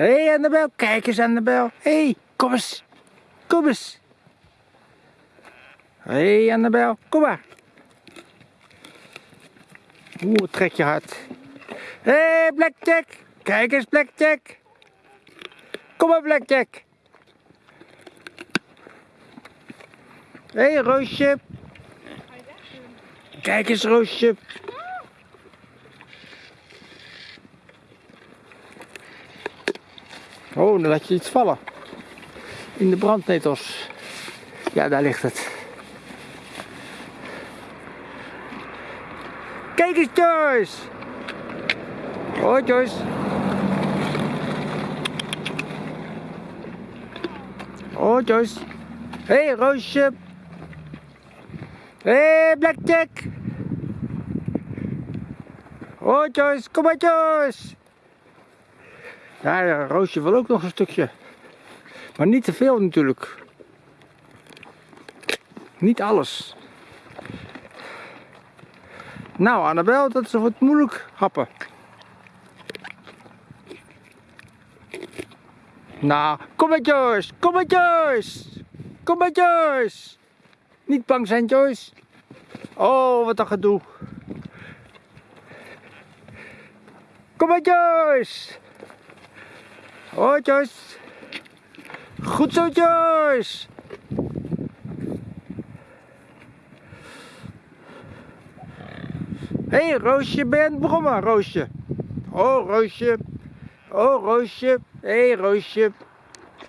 Hé hey, Annabel, kijk eens Annabel. Hé, hey, kom eens. Kom eens. Hé hey, Annabel, kom maar. Oeh, trek je hard. Hé hey, Blackjack, kijk eens Blackjack. Kom maar Blackjack. Hé hey, Roosje. Kijk eens Roosje. Oh, dan laat je iets vallen. In de brandnetels. Ja, daar ligt het. Kijk eens Joyce. Hoi Joyce. Hoi Joyce. Hé hey, Roosje. Hé hey, Blackjack. Hoi Joyce, kom maar Joyce. Ja, Roosje wil ook nog een stukje. Maar niet te veel natuurlijk. Niet alles. Nou, Annabel, dat is wat moeilijk happen. Nou, kom maar Joyce, kom maar Joyce. Kom Joyce. Niet bang zijn Joyce. Oh, wat een gedoe. Kom Joyce. Hoi Joyce. Goed zo Joyce. Hé hey, Roosje, ben je aan Roosje? Oh Roosje. Oh Roosje. Hé hey, Roosje.